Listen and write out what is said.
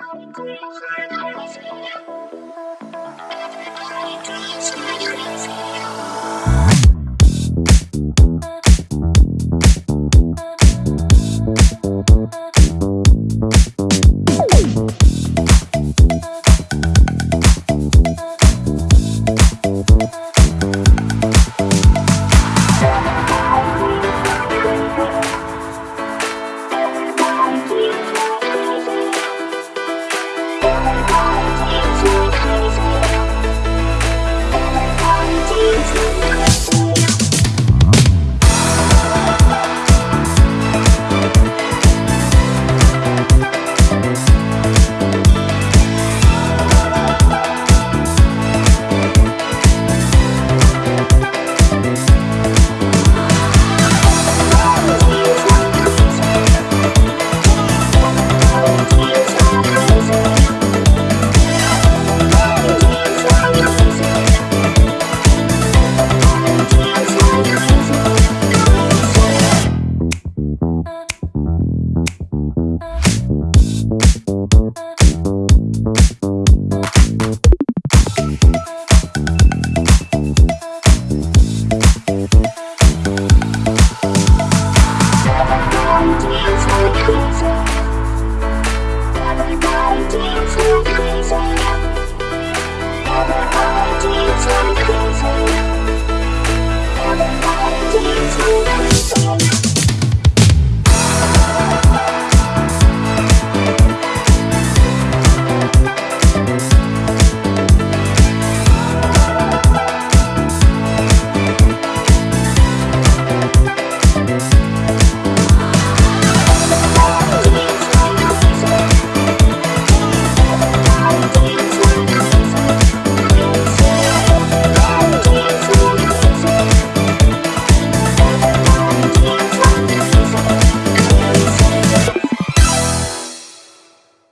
i'm going to see you.